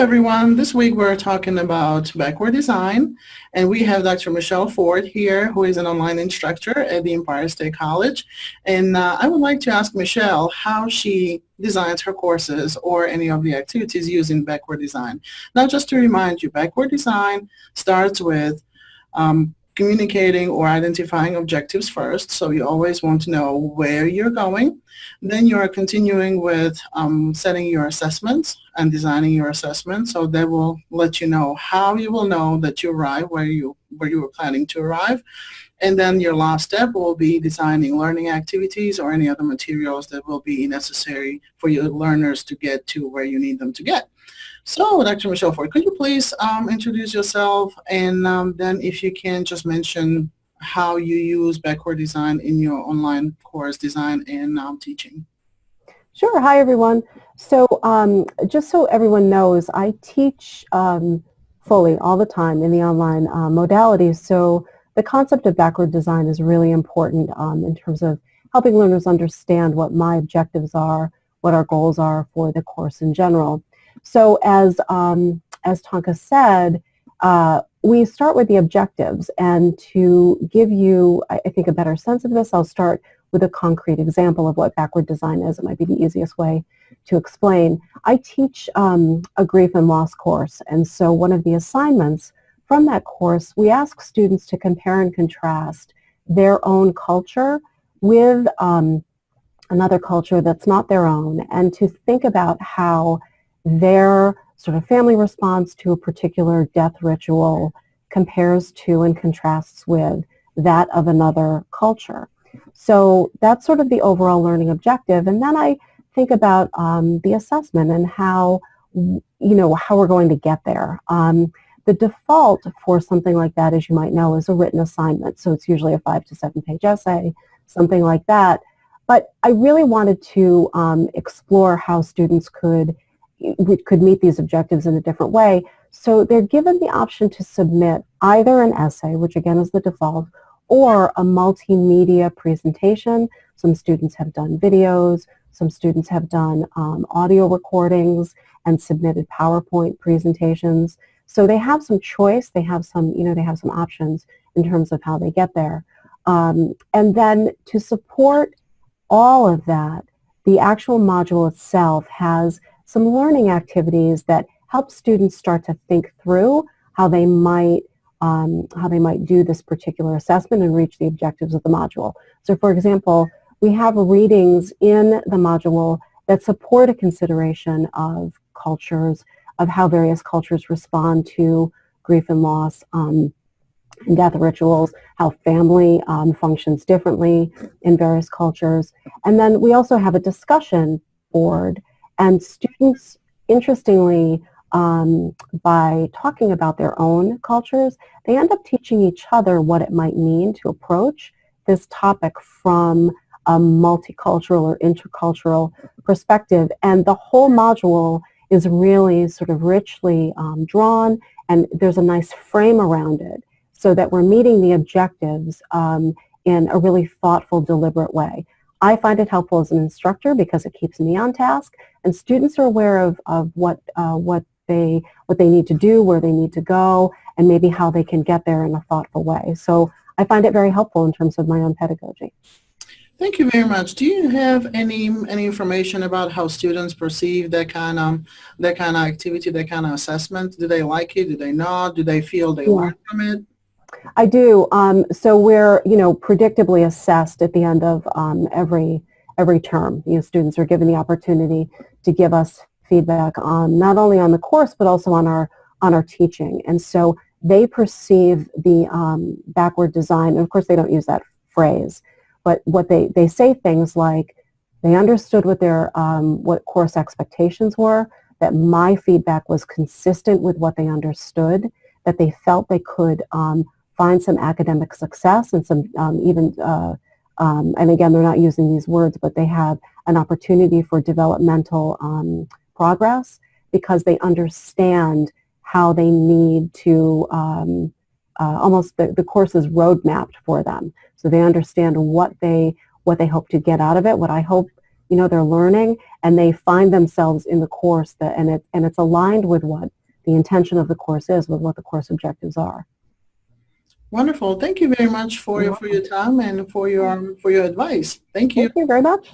everyone. This week we're talking about backward design and we have Dr. Michelle Ford here who is an online instructor at the Empire State College and uh, I would like to ask Michelle how she designs her courses or any of the activities using backward design. Now just to remind you, backward design starts with um, communicating or identifying objectives first. So you always want to know where you're going. Then you are continuing with um, setting your assessments and designing your assessment. So that will let you know how you will know that you arrive where you where you were planning to arrive. And then your last step will be designing learning activities or any other materials that will be necessary for your learners to get to where you need them to get. So, Dr. Michelle Ford, could you please um, introduce yourself and um, then if you can just mention how you use backward design in your online course design and um, teaching. Sure. Hi, everyone. So um, just so everyone knows, I teach um, fully all the time in the online uh, modalities. So the concept of backward design is really important um, in terms of helping learners understand what my objectives are, what our goals are for the course in general. So as, um, as Tonka said, uh, we start with the objectives and to give you, I, I think, a better sense of this, I'll start with a concrete example of what backward design is. It might be the easiest way to explain. I teach um, a grief and loss course and so one of the assignments from that course, we ask students to compare and contrast their own culture with um, another culture that's not their own and to think about how their sort of family response to a particular death ritual compares to and contrasts with that of another culture. So that's sort of the overall learning objective. And then I think about um, the assessment and how, you know, how we're going to get there. Um, the default for something like that, as you might know, is a written assignment. So it's usually a five to seven page essay, something like that. But I really wanted to um, explore how students could could meet these objectives in a different way. So they're given the option to submit either an essay, which again is the default, or a multimedia presentation. Some students have done videos, some students have done um, audio recordings and submitted PowerPoint presentations. So they have some choice, they have some, you know, they have some options in terms of how they get there. Um, and then to support all of that, the actual module itself has some learning activities that help students start to think through how they might um, how they might do this particular assessment and reach the objectives of the module. So for example, we have readings in the module that support a consideration of cultures, of how various cultures respond to grief and loss um, and death rituals, how family um, functions differently in various cultures. And then we also have a discussion board and students, interestingly, um, by talking about their own cultures, they end up teaching each other what it might mean to approach this topic from a multicultural or intercultural perspective. And the whole module is really sort of richly um, drawn and there's a nice frame around it so that we're meeting the objectives um, in a really thoughtful, deliberate way. I find it helpful as an instructor because it keeps me on task and students are aware of, of what, uh, what, they, what they need to do, where they need to go, and maybe how they can get there in a thoughtful way. So I find it very helpful in terms of my own pedagogy. Thank you very much. Do you have any any information about how students perceive that kind of that kind of activity, that kind of assessment? Do they like it? Do they not? Do they feel they yeah. learn from it? I do. Um, so we're, you know, predictably assessed at the end of um, every every term. You know, students are given the opportunity to give us feedback on not only on the course but also on our on our teaching. And so they perceive the um, backward design. And of course, they don't use that phrase, but what they they say things like they understood what their um, what course expectations were. That my feedback was consistent with what they understood. That they felt they could um, find some academic success and some um, even, uh, um, and again, they're not using these words, but they have an opportunity for developmental um, progress because they understand how they need to, um, uh, almost the, the course is road mapped for them. So they understand what they, what they hope to get out of it, what I hope you know, they're learning and they find themselves in the course that, and, it, and it's aligned with what the intention of the course is, with what the course objectives are. Wonderful. Thank you very much for, You're for your time and for your, for your advice. Thank you. Thank you very much.